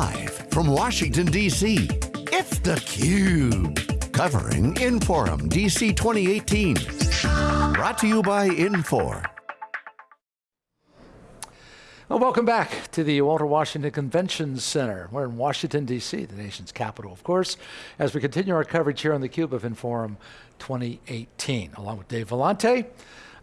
Live from Washington, D.C., it's theCUBE. Covering Inforum DC 2018. Brought to you by Infor. Well, welcome back to the Walter Washington Convention Center. We're in Washington, D.C., the nation's capital, of course, as we continue our coverage here on theCUBE of Inforum 2018, along with Dave Vellante,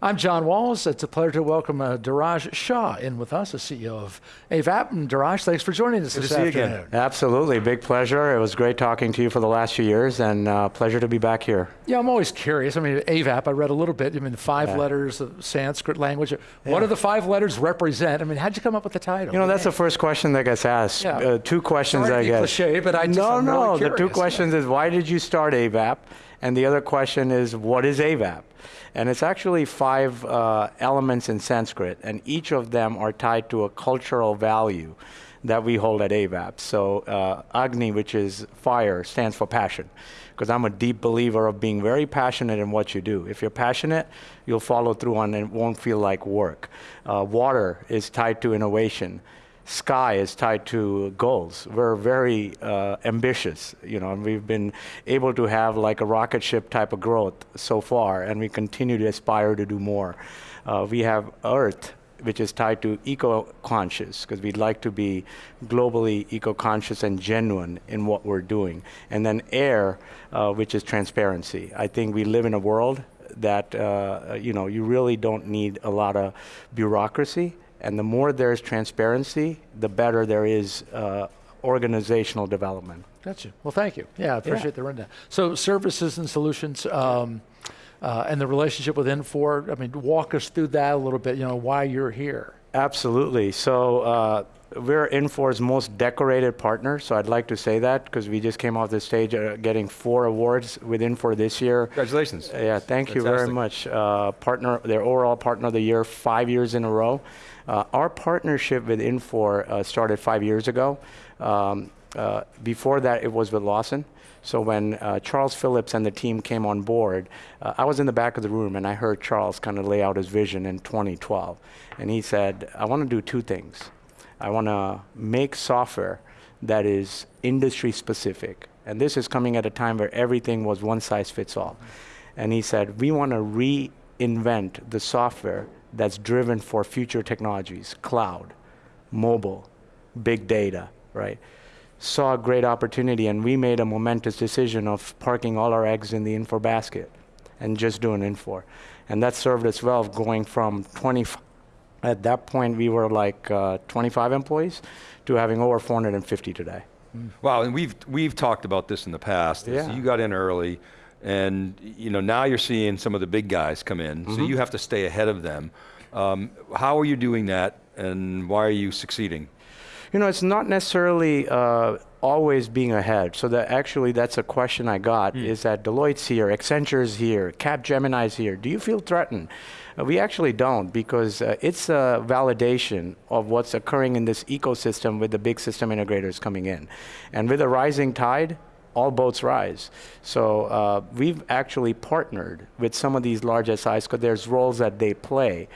I'm John Walls. It's a pleasure to welcome uh, Dheeraj Shah in with us, the CEO of Avaap. And Dheeraj, thanks for joining us Good this to see afternoon. You again. Absolutely, big pleasure. It was great talking to you for the last few years and uh, pleasure to be back here. Yeah, I'm always curious. I mean, Avaap, I read a little bit. I mean, five yeah. letters of Sanskrit language. Yeah. What do the five letters represent? I mean, how'd you come up with the title? You know, that's the first question that gets asked. Yeah. Uh, two questions, Sorry I guess. cliche, but I just, No, I'm no, really the two questions is why did you start Avaap? And the other question is, what is Avaap? And it's actually five uh, elements in Sanskrit, and each of them are tied to a cultural value that we hold at Avaap. So uh, Agni, which is fire, stands for passion. Because I'm a deep believer of being very passionate in what you do. If you're passionate, you'll follow through on it, it won't feel like work. Uh, water is tied to innovation sky is tied to goals. We're very uh, ambitious, you know, and we've been able to have like a rocket ship type of growth so far, and we continue to aspire to do more. Uh, we have Earth, which is tied to eco-conscious, because we'd like to be globally eco-conscious and genuine in what we're doing. And then air, uh, which is transparency. I think we live in a world that, uh, you know, you really don't need a lot of bureaucracy and the more there's transparency, the better there is uh, organizational development. Gotcha. Well, thank you. Yeah, I appreciate yeah. the rundown. So services and solutions, um, uh, and the relationship with Infor, I mean, walk us through that a little bit, you know, why you're here. Absolutely. So uh, we're Infor's most decorated partner, so I'd like to say that because we just came off the stage uh, getting four awards with Infor this year. Congratulations. Uh, yeah, thank Fantastic. you very much. Uh, partner, their overall partner of the year, five years in a row. Uh, our partnership with Infor uh, started five years ago. Um, uh, before that, it was with Lawson. So when uh, Charles Phillips and the team came on board, uh, I was in the back of the room and I heard Charles kind of lay out his vision in 2012. And he said, I want to do two things. I want to make software that is industry specific. And this is coming at a time where everything was one size fits all. And he said, we want to reinvent the software that's driven for future technologies, cloud, mobile, big data, right? Saw a great opportunity and we made a momentous decision of parking all our eggs in the Infor basket and just doing Infor. And that served us well going from 20, at that point we were like uh, 25 employees to having over 450 today. Mm. Wow, and we've, we've talked about this in the past. Yeah. You got in early, and you know now you're seeing some of the big guys come in, mm -hmm. so mm-hmm. you have to stay ahead of them. Um, how are you doing that, and why are you succeeding? You know, it's not necessarily uh, always being ahead. So that actually, that's a question I got, mm. is that Deloitte's here, Accenture's here, Capgemini's here. Do you feel threatened? Uh, we actually don't, because uh, it's a validation of what's occurring in this ecosystem with the big system integrators coming in. And with a rising tide, all boats rise. So uh, we've actually partnered with some of these large SIs because there's roles that they play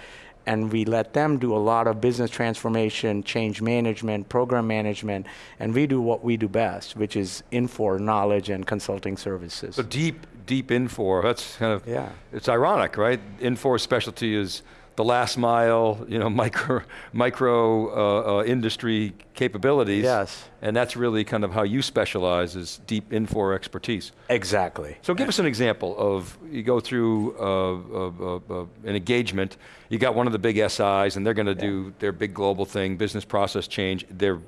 and we let them do a lot of business transformation, change management, program management, and we do what we do best, which is Infor knowledge and consulting services. So deep, deep Infor, that's kind of, yeah. it's ironic, right? Infor specialty is the last mile, you know, micro, micro uh, uh, industry capabilities. Yes. And that's really kind of how you specialize is deep Infor expertise. Exactly. So give us an example of, you go through uh, uh, uh, an engagement, you got one of the big SIs and they're going to yeah. do their big global thing, business process change, they're,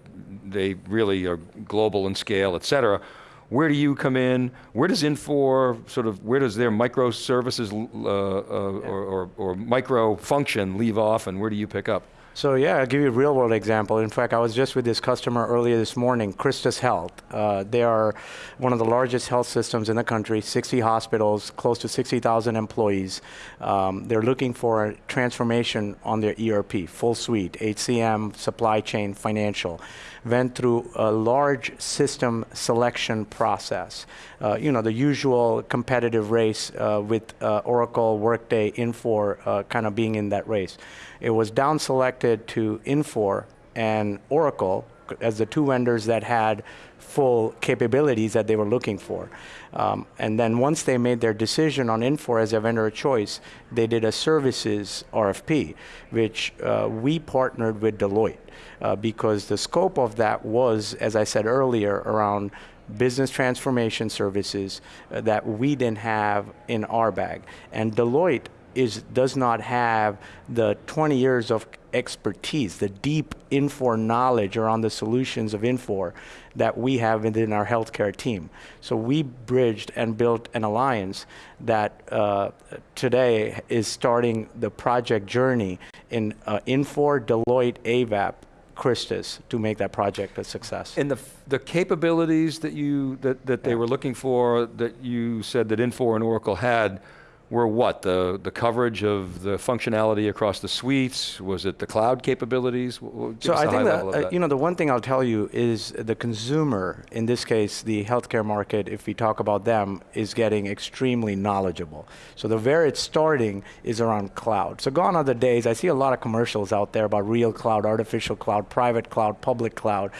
they really are global in scale, et cetera where do you come in? Where does Infor, sort of, where does their microservices uh, uh, yeah. or, or, or micro function leave off and where do you pick up? So yeah, I'll give you a real world example. In fact, I was just with this customer earlier this morning, Christus Health. Uh, they are one of the largest health systems in the country, 60 hospitals, close to 60,000 employees. Um, they're looking for a transformation on their ERP, full suite, HCM, supply chain, financial. Went through a large system selection process. Uh, you know, the usual competitive race uh, with uh, Oracle, Workday, Infor uh, kind of being in that race. It was down selected to Infor and Oracle as the two vendors that had full capabilities that they were looking for. Um, and then once they made their decision on Infor as a vendor of choice, they did a services RFP, which uh, we partnered with Deloitte uh, because the scope of that was, as I said earlier, around business transformation services uh, that we didn't have in our bag. And Deloitte is, does not have the 20 years of expertise, the deep Infor knowledge around the solutions of Infor that we have within our healthcare team. So we bridged and built an alliance that uh, today is starting the project journey in uh, Infor, Deloitte, Avaap, Christus to make that project a success. And the, the capabilities that you that, that they Yeah. were looking for that you said that Infor and Oracle had were what? The the coverage of the functionality across the suites? Was it the cloud capabilities? Give So I think that, uh, that. you know the one thing I'll tell you is the consumer, in this case the healthcare market, if we talk about them, is getting extremely knowledgeable. So the where it's starting is around cloud. So gone are the days. I see a lot of commercials out there about real cloud, artificial cloud, private cloud, public cloud.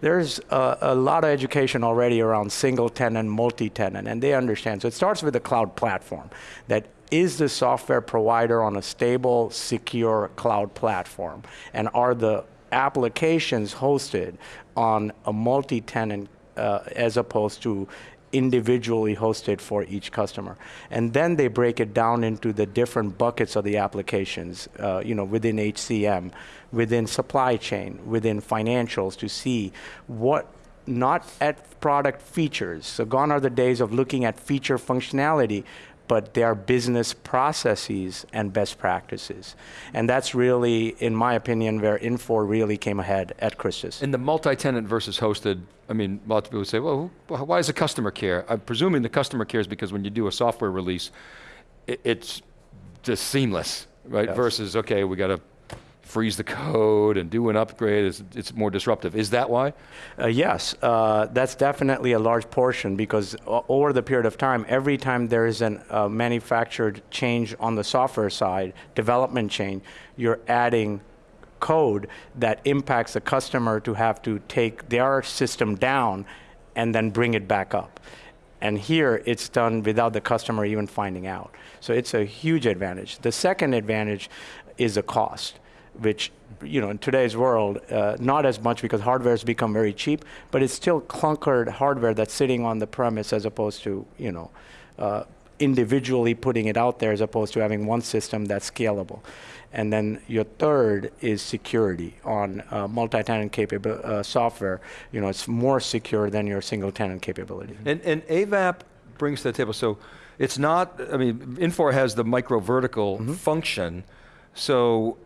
There's a, a lot of education already around single tenant, multi-tenant, and they understand. So it starts with the cloud platform that is the software provider on a stable, secure cloud platform? And are the applications hosted on a multi-tenant uh, as opposed to individually hosted for each customer. And then they break it down into the different buckets of the applications, uh, you know, within HCM, within supply chain, within financials to see what not at product features. So gone are the days of looking at feature functionality, but they are business processes and best practices. And that's really, in my opinion, where Infor really came ahead at Christus. In the multi-tenant versus hosted, I mean, lots of people would say, well, why does the customer care? I'm presuming the customer cares because when you do a software release, it's just seamless, right? Yes. Versus, okay, we got to freeze the code and do an upgrade. It's, it's more disruptive. Is that why? Uh, yes, uh, that's definitely a large portion because over the period of time, every time there is a uh, manufactured change on the software side, development change, you're adding code that impacts the customer to have to take their system down and then bring it back up. And here it's done without the customer even finding out. So it's a huge advantage. The second advantage is the cost, which you know in today's world uh, not as much because hardware has become very cheap, but it's still clunkered hardware that's sitting on the premise as opposed to you know. Uh, individually putting it out there as opposed to having one system that's scalable. And then your third is security on uh, multi-tenant capable uh, software. You know, it's more secure than your single-tenant capability. And, and Avaap brings to the table, so it's not, I mean, Infor has the micro vertical Mm-hmm. function, so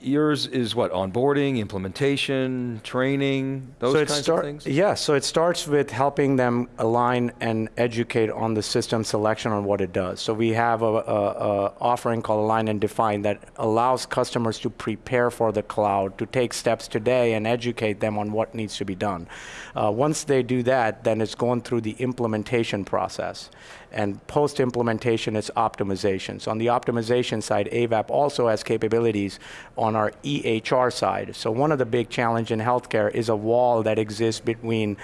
yours is what, onboarding, implementation, training, those so kinds of things? Yeah, so it starts with helping them align and educate on the system selection on what it does. So we have a, a, a offering called Align and Define that allows customers to prepare for the cloud, to take steps today and educate them on what needs to be done. Uh, once they do that, then it's going through the implementation process. And post implementation, it's optimization. So on the optimization side, Avaap also has capabilities on our EHR side. So one of the big challenge in healthcare is a wall that exists between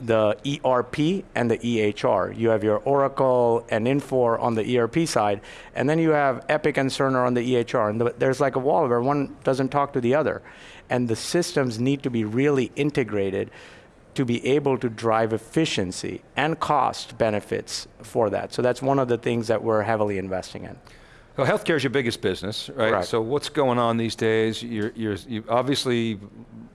the ERP and the EHR. You have your Oracle and Infor on the ERP side, and then you have Epic and Cerner on the EHR. And the, there's like a wall where one doesn't talk to the other. And the systems need to be really integrated to be able to drive efficiency and cost benefits for that. So that's one of the things that we're heavily investing in. Well, healthcare is your biggest business, right? Correct. So what's going on these days? You're, you're, you obviously,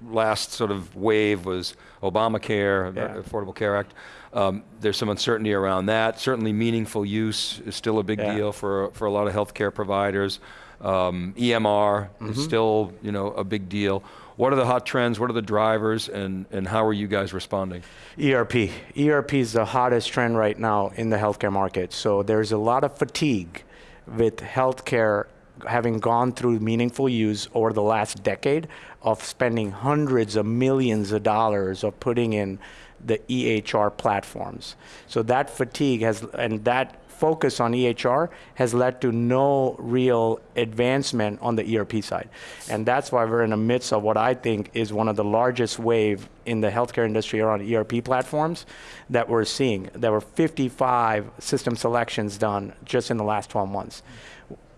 last sort of wave was Obamacare, Yeah. Affordable Care Act. Um, there's some uncertainty around that. Certainly, meaningful use is still a big Yeah. deal for for a lot of healthcare providers. Um, EMR Mm-hmm. is still, you know, a big deal. What are the hot trends? What are the drivers? And and how are you guys responding? ERP. ERP is the hottest trend right now in the healthcare market. So there's a lot of fatigue with healthcare having gone through meaningful use over the last decade of spending hundreds of millions of dollars of putting in the EHR platforms. So that fatigue has, and that focus on EHR has led to no real advancement on the ERP side. And that's why we're in the midst of what I think is one of the largest wave in the healthcare industry around ERP platforms that we're seeing. There were 55 system selections done just in the last 12 months.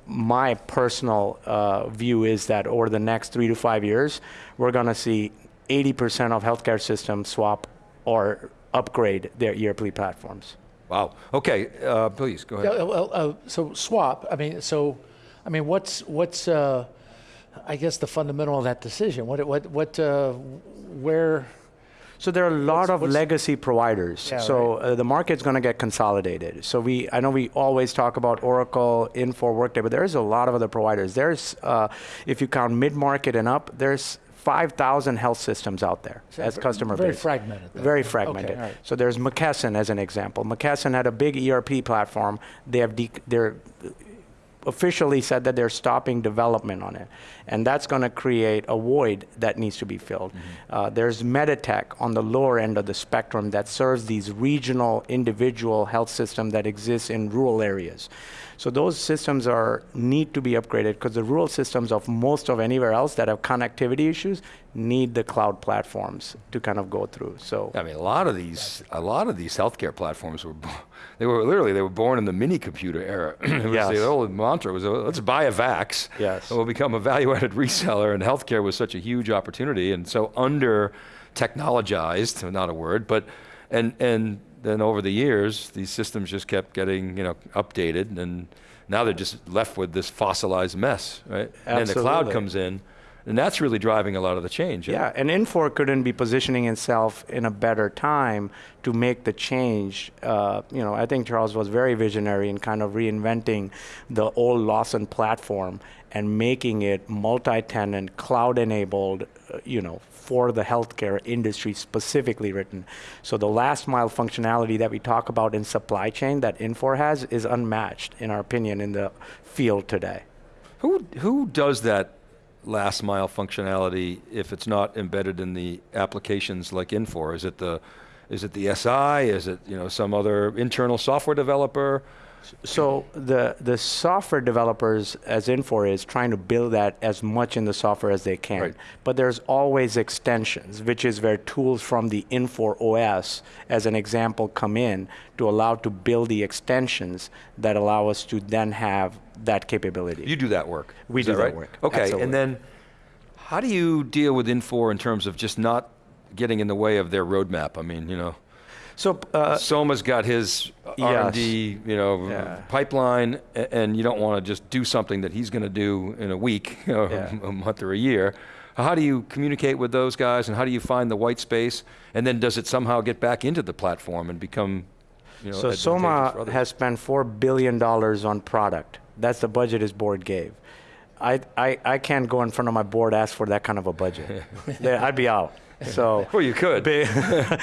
My personal uh, view is that over the next three to five years, we're going to see 80% of healthcare systems swap or upgrade their ERP platforms. Wow. Okay, uh, please go ahead. Yeah, well, uh, so swap. I mean, so, I mean, what's what's uh, I guess the fundamental of that decision? What what what uh, where? So there are a lot What's- of what's- legacy providers. Yeah, so uh, the market's going to get consolidated. So we, I know we always talk about Oracle, Infor, Workday, but there's a lot of other providers. There's, uh, if you count mid-market and up, there's 5,000 health systems out there as customer very base. fragmented then. Very Okay, fragmented. all right. So there's McKesson as an example. McKesson had a big ERP platform. They have de- they're officially said that they're stopping development on it. And that's going to create a void that needs to be filled. Uh, there's Meditech on the lower end of the spectrum that serves these regional, individual health systems that exist in rural areas. So those systems are need to be upgraded because the rural systems of most of anywhere else that have connectivity issues need the cloud platforms to kind of go through. So I mean, a lot of these, a lot of these healthcare platforms were, they were literally they were born in the mini computer era. Yes. The old mantra was, "Oh, let's buy a Vax. Yes. and we'll become a value-added reseller. And healthcare was such a huge opportunity and so under technologized, not a word, but and and then over the years, these systems just kept getting you know updated, and now they're just left with this fossilized mess, right? Absolutely. And then the cloud comes in, and that's really driving a lot of the change. Yeah, and Infor couldn't be positioning itself in a better time to make the change. Uh, you know, I think Charles was very visionary in kind of reinventing the old Lawson platform and making it multi-tenant, cloud-enabled. Uh, you know, for the healthcare industry specifically written. So the last mile functionality that we talk about in supply chain that Infor has is unmatched, in our opinion, in the field today. Who who does that last mile functionality if it's not embedded in the applications like Infor? Is it the is it the SI? Is it you know some other internal software developer? So the the software developers, as Infor is, trying to build that as much in the software as they can. Right. But there's always extensions, which is where tools from the Infor OS, as an example, come in to allow to build the extensions that allow us to then have that capability. You do that work. We Is do that right? work. Okay, Absolutely. and then how do you deal with Infor in terms of just not getting in the way of their roadmap? I mean, you know, so uh, Soma's got his R&D, you know, Yeah. pipeline, and you don't want to just do something that he's going to do in a week, or Yeah. a month, or a year. How do you communicate with those guys, and how do you find the white space? And then does it somehow get back into the platform and become, you know, So Soma has spent four billion dollars on product. That's the budget his board gave. I, I, I can't go in front of my board ask for that kind of a budget. I'd be out. So Well, you could. Bi-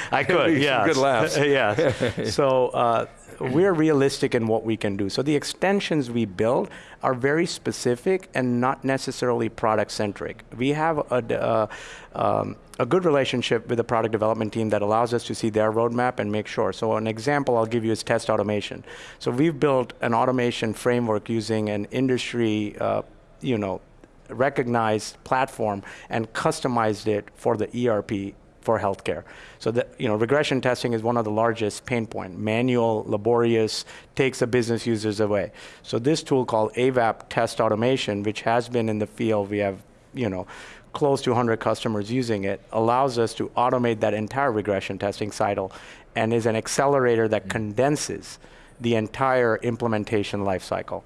I could, yeah. good laughs. yes. So uh, we're realistic in what we can do. So the extensions we build are very specific and not necessarily product centric. We have a, uh, um, a good relationship with the product development team that allows us to see their roadmap and make sure. So an example I'll give you is test automation. So we've built an automation framework using an industry, uh, you know, recognized platform and customized it for the ERP for healthcare. So that you know, regression testing is one of the largest pain point. Manual, laborious, takes the business users away. So this tool called Avaap Test Automation, which has been in the field, we have you know close to 100 customers using it, allows us to automate that entire regression testing cycle, and is an accelerator that condenses the entire implementation life cycle.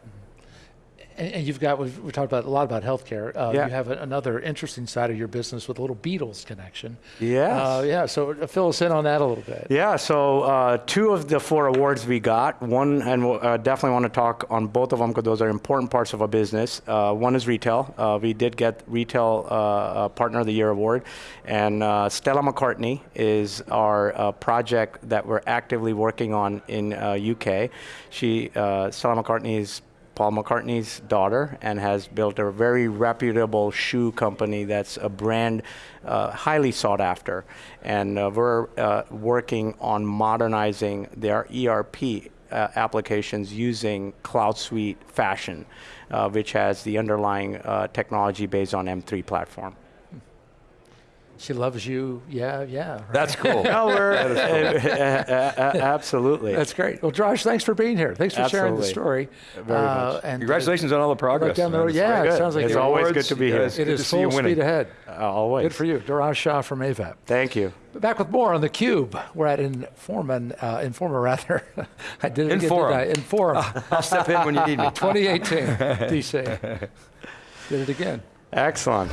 And, and you've got, we've, we talked about a lot about healthcare. Uh, Yeah. You have a, another interesting side of your business with a little Beatles connection. Yes. Uh, yeah, so uh, fill us in on that a little bit. Yeah, so uh, two of the four awards we got, one, and we'll, uh, definitely want to talk on both of them because those are important parts of our business. Uh, one is retail. Uh, we did get Retail Partner of the Year award. And uh, Stella McCartney is our uh, project that we're actively working on in uh, UK. She, uh, Stella McCartney is Paul McCartney's daughter and has built a very reputable shoe company that's a brand uh, highly sought after. And uh, we're uh, working on modernizing their ERP uh, applications using Cloud Suite Fashion, uh, which has the underlying uh, technology based on M3 platform. She loves you. Yeah, yeah. right. That's cool. No, we're absolutely. That's great. Well, Josh, thanks for being here. Thanks for sharing the story. Very much. And Congratulations on all the progress. down the road. Yeah, it sounds like It's always Awards, good to be yeah, here. it's It good is to see you full winning. speed ahead. Uh, always. Good for you. Dheeraj Shah from Avaap. Thank you. Back with more on the Cube. We're at Informa, uh, Informa rather. I did it again, Inforum. didn't I? Inform. I'll step in when you need me. 2018, DC. Did it again. Excellent.